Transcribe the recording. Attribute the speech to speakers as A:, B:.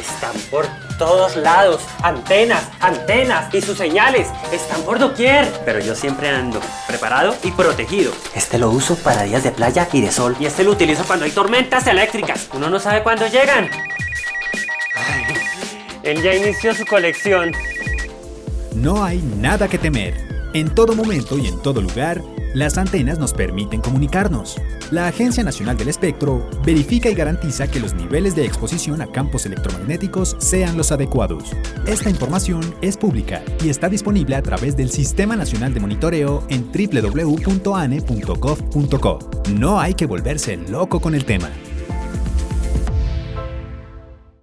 A: están por todos lados. Antenas, antenas y sus señales están por doquier. Pero yo siempre ando preparado y protegido. Este lo uso para días de playa y de sol. Y este lo utilizo cuando hay tormentas eléctricas. Uno no sabe cuándo llegan. Ay, él ya inició su colección.
B: No hay nada que temer. En todo momento y en todo lugar, las antenas nos permiten comunicarnos. La Agencia Nacional del Espectro verifica y garantiza que los niveles de exposición a campos electromagnéticos sean los adecuados. Esta información es pública y está disponible a través del Sistema Nacional de Monitoreo en www.ane.gov.co. No hay que volverse loco con el tema.